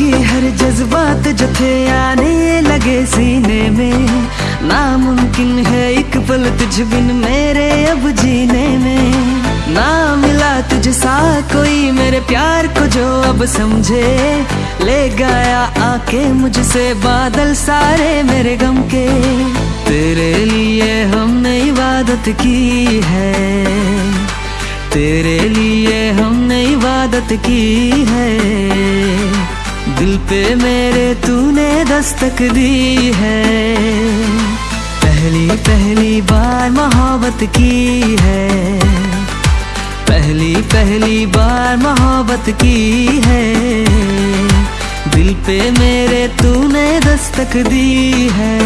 जज्बात जो थे आने लगे सीने में। नामुमकिन है एक पल तुझ बिन मेरे अब जीने में। ना मिला तुझ सा कोई मेरे प्यार को जो अब समझे। ले गया आके मुझसे बादल सारे मेरे गम के। तेरे लिए हमने इबादत की है। तेरे लिए हमने इबादत की है। पे मेरे तूने दस्तक दी है। पहली पहली बार मोहब्बत की है। पहली पहली बार मोहब्बत की है। दिल पे मेरे तूने दस्तक दी है।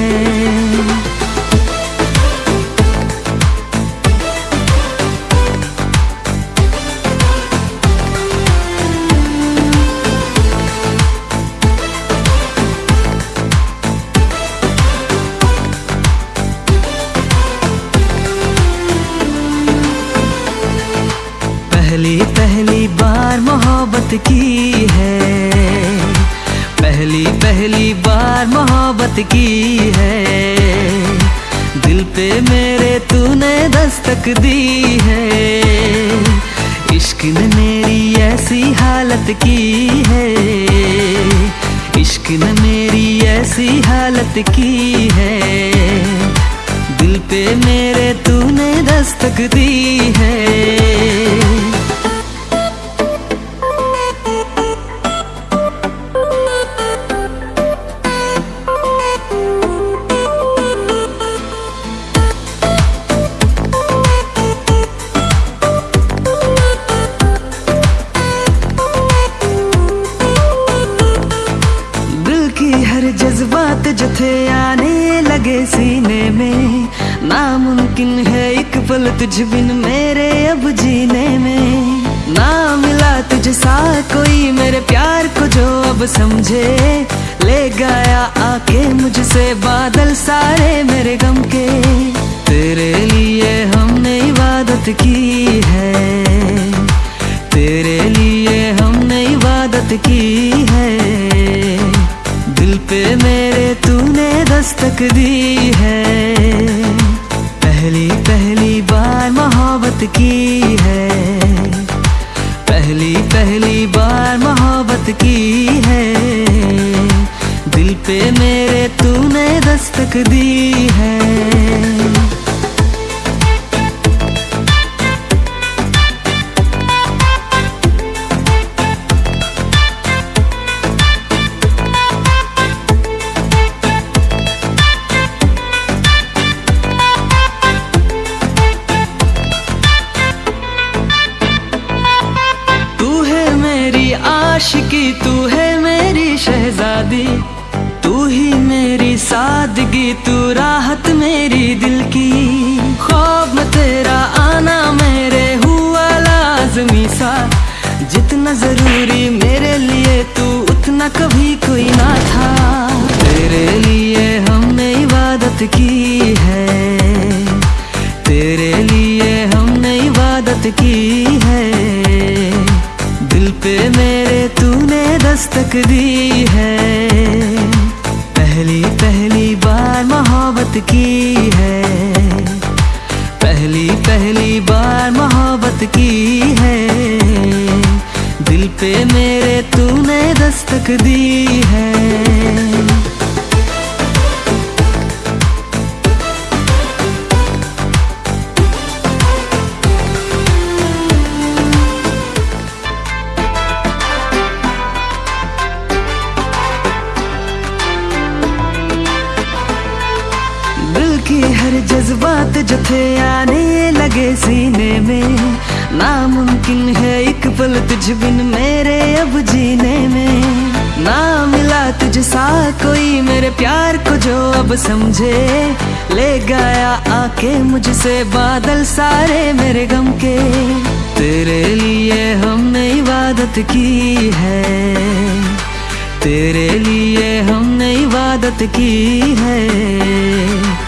मोहब्बत की है। पहली पहली बार मोहब्बत की है। दिल पे मेरे तूने दस्तक दी है। इश्क ने मेरी ऐसी हालत की है। इश्क ने मेरी ऐसी हालत की है। दिल पे मेरे तूने दस्तक दी है। सीने में। नामुमकिन है एक पल तुझ बिन मेरे अब जीने में। ना मिला तुझ सा कोई मेरे प्यार को जो अब समझे। ले गया आके मुझसे बादल सारे मेरे गम के। तेरे लिए हमने इबादत की है। तेरे लिए हमने इबादत की है। दिल पे मेरे तूने दस्तक दी है। पहली पहली बार मोहब्बत की है। पहली पहली बार मोहब्बत की है। दिल पे मेरे तूने दस्तक दी है। आशिकी, तू है मेरी शहजादी। तू ही मेरी सादगी, तू राहत मेरी दिल की। खौफ तेरा आना मेरे हुआ लाजमी सा। जितना ज़रूरी मेरे लिए, तू उतना कभी कोई ना था। तेरे लिए हमने इबादत की। पे मेरे तूने दस्तक दी है। पहली पहली बार मोहब्बत की है। पहली पहली बार मोहब्बत की है। दिल पे मेरे तूने दस्तक दी है। जज्बात जो थे आने लगे सीने में, नामुमकिन है एक पल तुझ बिन मेरे अब जीने में। ना मिला तुझ सा कोई मेरे प्यार को जो अब समझे। ले गया आके मुझसे बादल सारे मेरे गम के। तेरे लिए हमने इबादत की है। तेरे लिए हमने इबादत की है।